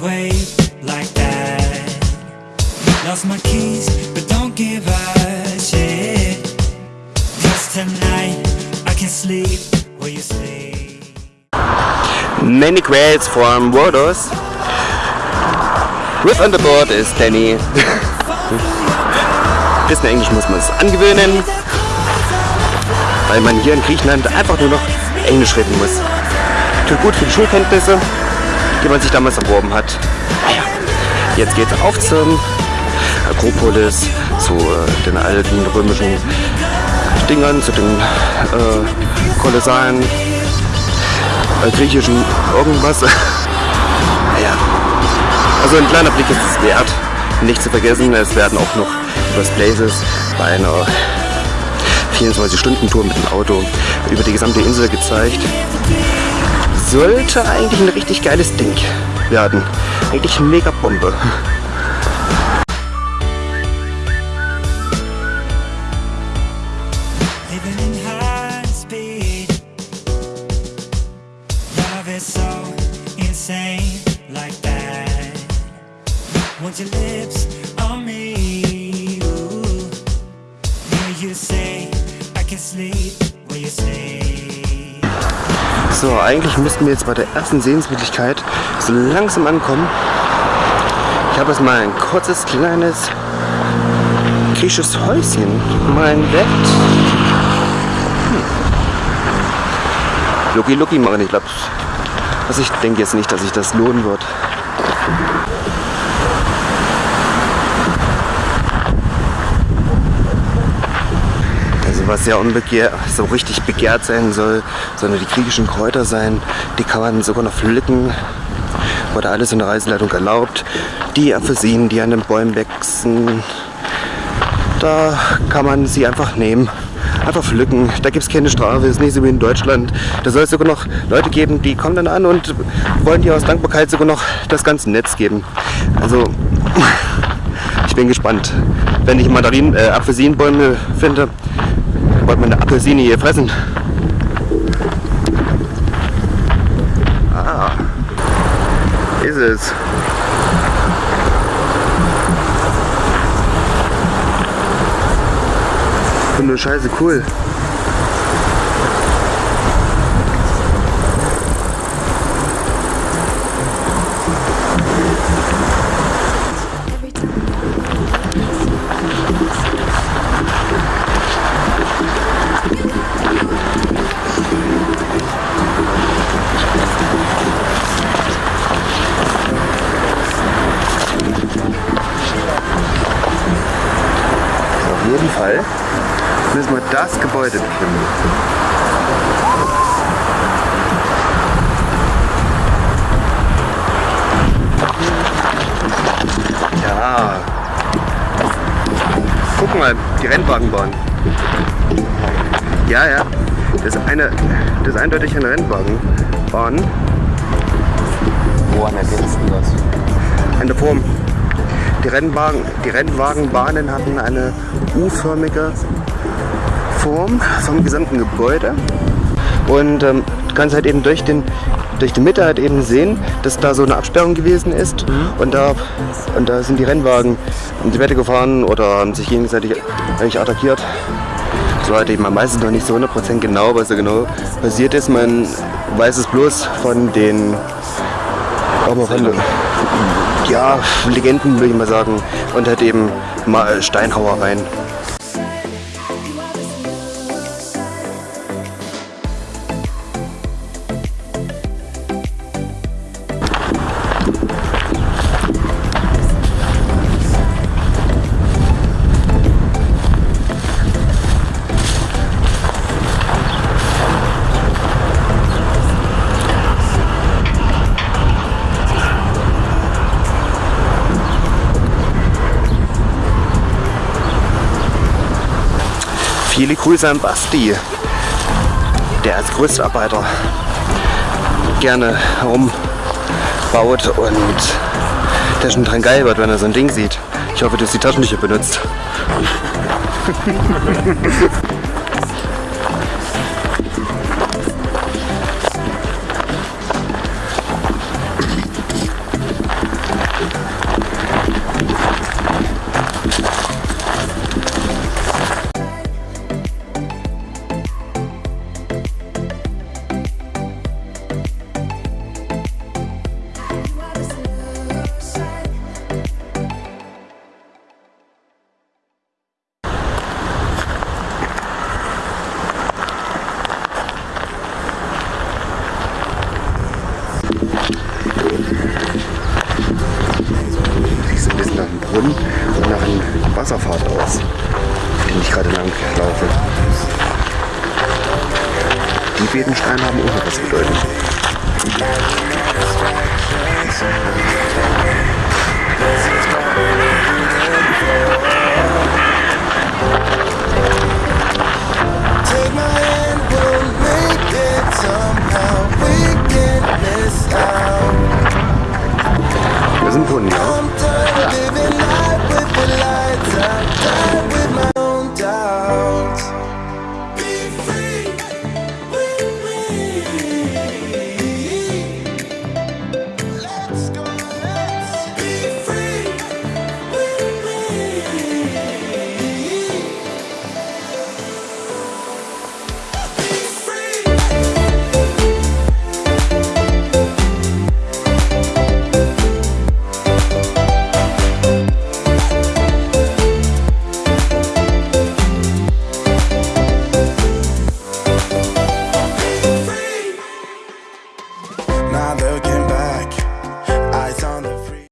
wave like that. Lost my keys, but don't give a shit. Cause tonight I can sleep where you sleep. Many quails from Rhodos. With on the board is Danny. Bisschen Englisch muss man es angewöhnen, weil man hier in Griechenland einfach nur noch Englisch reden muss. Tut gut für die Schulkenntnisse, die man sich damals erworben hat. Naja, jetzt geht's auf zum Akropolis, zu äh, den alten römischen Dingern, zu den äh, kolossalen äh, griechischen irgendwas. naja, also ein kleiner Blick ist es wert. Nicht zu vergessen, es werden auch noch Lost Places bei einer 24-Stunden-Tour mit dem Auto über die gesamte Insel gezeigt. Sollte eigentlich ein richtig geiles Ding werden. Eigentlich mega Bombe. You say I can sleep where you sleep. So, eigentlich müssten wir jetzt bei der ersten Sehenswürdigkeit so langsam ankommen. Ich habe jetzt mal ein kurzes, kleines griechisches Häuschen mal entdeckt. Hm. Lucky Lucky machen, ich glaube. Also ich denke jetzt nicht, dass sich das lohnen wird. Was ja unbegehrt, so richtig begehrt sein soll, sondern die griechischen Kräuter sein, die kann man sogar noch pflücken. Wurde alles in der Reiseleitung erlaubt. Die Apfelsinen, die an den Bäumen wachsen, da kann man sie einfach nehmen. Einfach pflücken. Da gibt es keine Strafe, ist nicht so wie in Deutschland. Da soll es sogar noch Leute geben, die kommen dann an und wollen dir aus Dankbarkeit sogar noch das ganze Netz geben. Also, ich bin gespannt. Wenn ich Mandarinen, äh, Apfelsinenbäume finde, wollte man eine Apfelsine hier fressen. Ah, ist es. Und nur scheiße cool. Jeden Fall müssen wir das Gebäude bestimmen. Ja. Guck mal, die Rennwagen bauen. Ja, ja. Das ist, eine, das ist eindeutig ein Rennwagen bauen. Woran erkennst du das? Eine Form. Die, Rennwagen, die Rennwagenbahnen hatten eine U-förmige Form vom gesamten Gebäude. Und ähm, du kannst halt eben durch, den, durch die Mitte halt eben sehen, dass da so eine Absperrung gewesen ist. Und, da, und da sind die Rennwagen in die Wette gefahren oder haben sich gegenseitig eigentlich attackiert. So halt eben, man weiß es noch nicht so 100% genau, was da genau passiert ist. Man weiß es bloß von den von, ja, Legenden würde ich mal sagen. Und halt eben mal Steinhauereien. Viele Grüße an Basti, der als Größtarbeiter gerne herumbaut und der schon dran geil wird, wenn er so ein Ding sieht. Ich hoffe, du hast die Taschentücher benutzt. Die beiden Steine haben auch noch was bedeuten. Take